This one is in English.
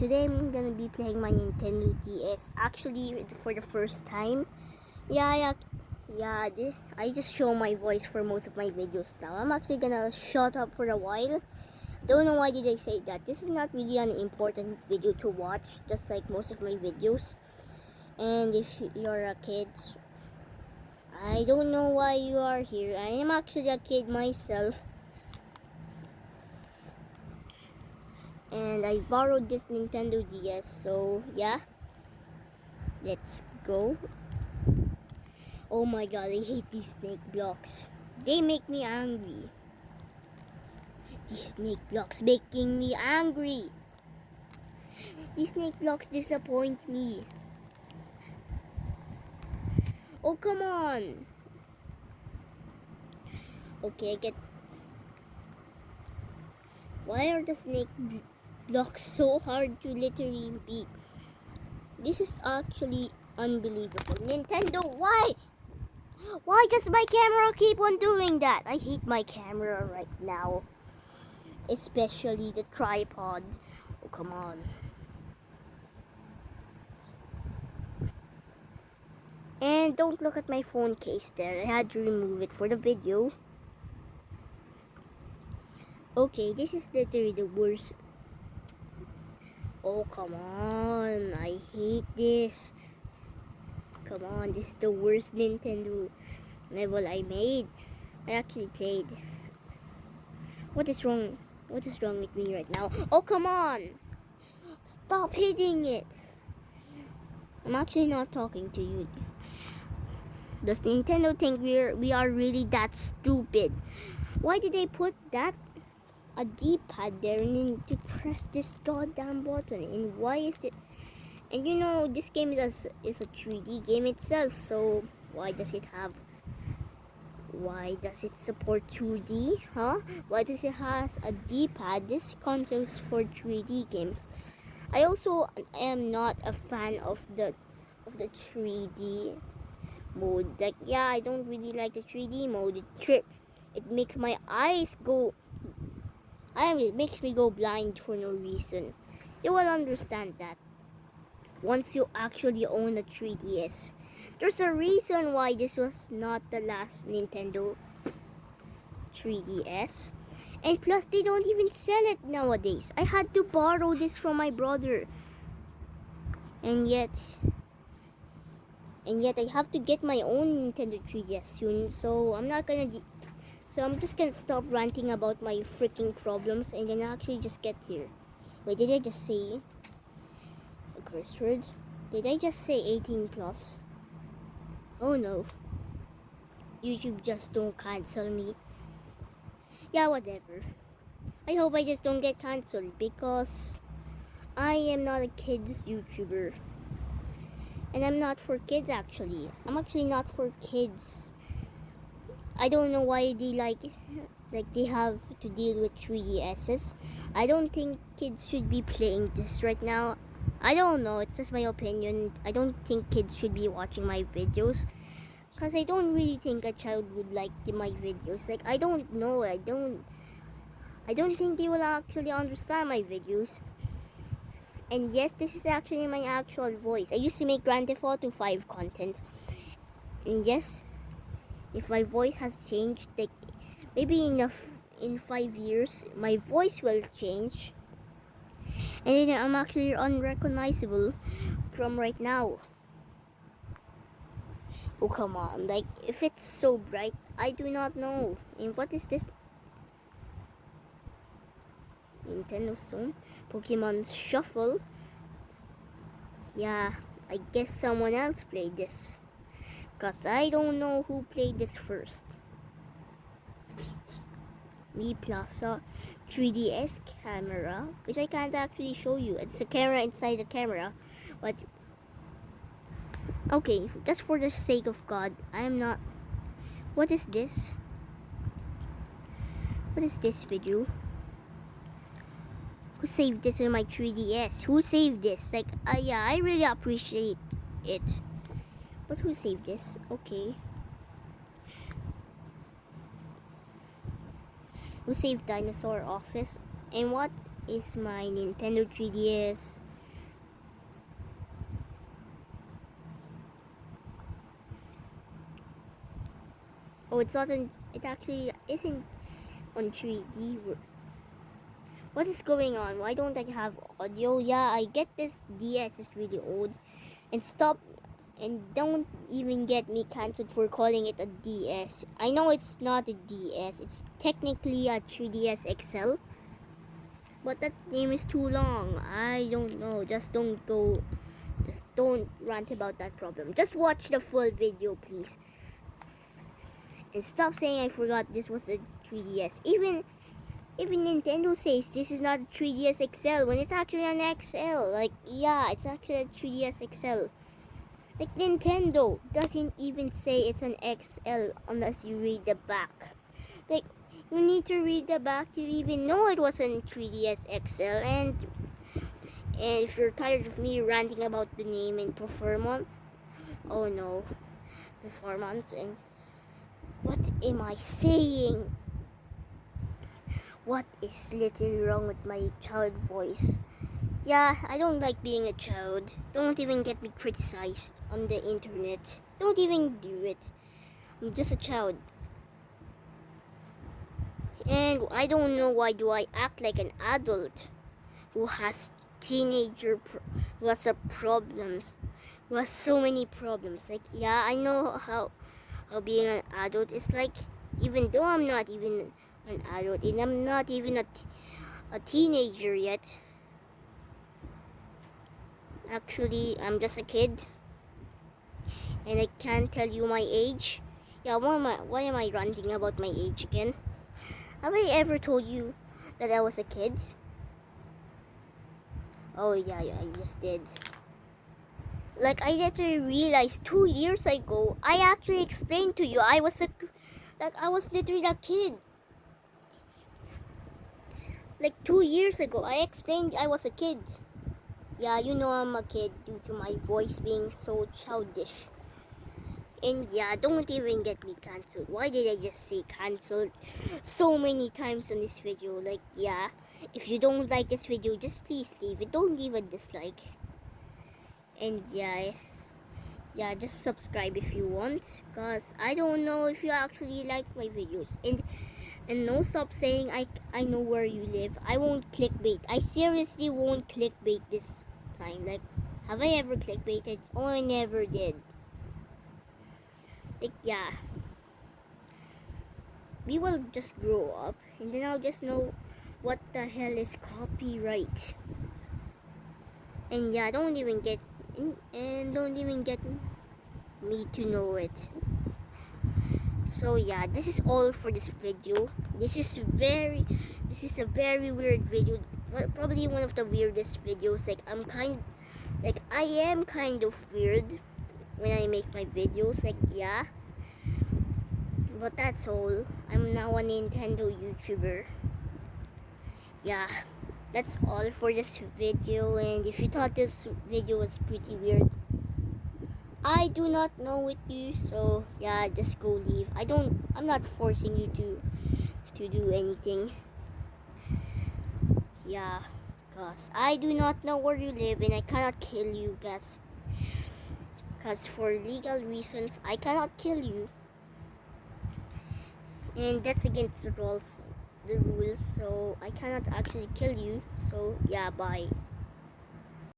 today I'm gonna be playing my Nintendo DS. Actually, for the first time. Yeah, yeah, yeah. I just show my voice for most of my videos now. I'm actually gonna shut up for a while. Don't know why did I say that. This is not really an important video to watch, just like most of my videos. And if you're a kid, I don't know why you are here. I am actually a kid myself. And I borrowed this Nintendo DS. So yeah, let's go. Oh my god, I hate these snake blocks. They make me angry. These snake blocks making me angry. These snake blocks disappoint me. Oh come on. Okay, I get. Why are the snake bl- so hard to literally beat? This is actually unbelievable. Nintendo, why? Why does my camera keep on doing that? I hate my camera right now. Especially the tripod. Oh, come on. And don't look at my phone case there. I had to remove it for the video. Okay, this is literally the worst. Oh, come on. I hate this. Come on, this is the worst Nintendo level I made. I actually played. What is wrong? What is wrong with me right now? Oh, come on. Stop hitting it. I'm actually not talking to you. Does Nintendo think we're we are really that stupid? Why did they put that a D-pad there and then to press this goddamn button? And why is it? And you know this game is a, is a 3D game itself, so why does it have? Why does it support 2D? Huh? Why does it has a D-pad? This console is for 3D games. I also am not a fan of the of the 3D mode. Like yeah, I don't really like the 3D mode. It trip. It makes my eyes go. I it makes me go blind for no reason. You will understand that once you actually own a 3DS. There's a reason why this was not the last Nintendo 3DS. And plus, they don't even sell it nowadays. I had to borrow this from my brother. And yet, and yet I have to get my own Nintendo 3DS soon. So I'm not gonna. So I'm just gonna stop ranting about my freaking problems and then actually just get here. Wait, did I just say a curse word? Did I just say 18 plus? Oh no. YouTube just don't cancel me. Yeah, whatever. I hope I just don't get cancelled because I am not a kids YouTuber. And I'm not for kids actually. I'm actually not for kids. I don't know why they like like they have to deal with 3DSs. I don't think kids should be playing this right now. I don't know, it's just my opinion. I don't think kids should be watching my videos because I don't really think a child would like my videos. Like I don't know, I don't I don't think they will actually understand my videos. And yes, this is actually my actual voice. I used to make Grand Theft Auto 5 content. And yes, if my voice has changed, like maybe in a in five years, my voice will change, and then I'm actually unrecognizable from right now. Oh come on! Like if it's so bright, I do not know. And what is this? Nintendo Stone, Pokemon Shuffle. Yeah, I guess someone else played this. Cause I don't know who played this first. Mii Plaza 3DS camera, which I can't actually show you. It's a camera inside the camera, but okay, just for the sake of God, I am not. What is this? What is this video? Who saved this in my 3DS? Who saved this? Like, uh, yeah, I really appreciate it. Let's saved this. Okay. we saved save Dinosaur Office. And what is my Nintendo 3DS? Oh, it's not on, it actually isn't on 3D. What is going on? Why don't I have audio? Yeah, I get this DS is really old. And stop and don't even get me cancelled for calling it a DS. I know it's not a DS. It's technically a 3DS XL. But that name is too long. I don't know. Just don't go just don't rant about that problem. Just watch the full video, please. And stop saying I forgot this was a 3DS. Even even Nintendo says this is not a 3DS XL when it's actually an XL. Like, yeah, it's actually a 3DS XL. Like, Nintendo doesn't even say it's an XL unless you read the back. Like, you need to read the back to even know it was a 3DS XL. And and if you're tired of me ranting about the name and performance, oh no, performance and what am I saying? What is literally wrong with my child voice? Yeah, I don't like being a child. Don't even get me criticized on the internet. Don't even do it. I'm just a child. And I don't know why do I act like an adult who has teenager who has a problems who has so many problems like yeah i know how how being an adult is like even though i'm not even an adult and i'm not even a, a teenager yet actually i'm just a kid and i can't tell you my age yeah why am i why am i ranting about my age again have i ever told you that i was a kid Oh yeah, yeah, I just did. Like I literally realized two years ago, I actually explained to you I was a, like I was literally a kid. Like two years ago, I explained I was a kid. Yeah, you know I'm a kid due to my voice being so childish. And yeah, don't even get me cancelled. Why did I just say cancelled so many times on this video? Like, yeah, if you don't like this video, just please leave it. Don't leave a dislike. And yeah, yeah, just subscribe if you want. Because I don't know if you actually like my videos. And and no stop saying I, I know where you live. I won't clickbait. I seriously won't clickbait this time. Like, have I ever clickbaited? Oh, I never did. Like yeah. We will just grow up and then I'll just know what the hell is copyright. And yeah don't even get and don't even get me to know it. So yeah this is all for this video. This is very this is a very weird video probably one of the weirdest videos. Like i'm kind like i am kind of weird when I make my videos like yeah. But that's all. I'm now a Nintendo YouTuber. Yeah. That's all for this video and if you thought this video was pretty weird I do not know with you so yeah just go leave. I don't I'm not forcing you to to do anything yeah cause I do not know where you live and I cannot kill you guys because for legal reasons I cannot kill you. And that's against the rules the rules so I cannot actually kill you. So yeah bye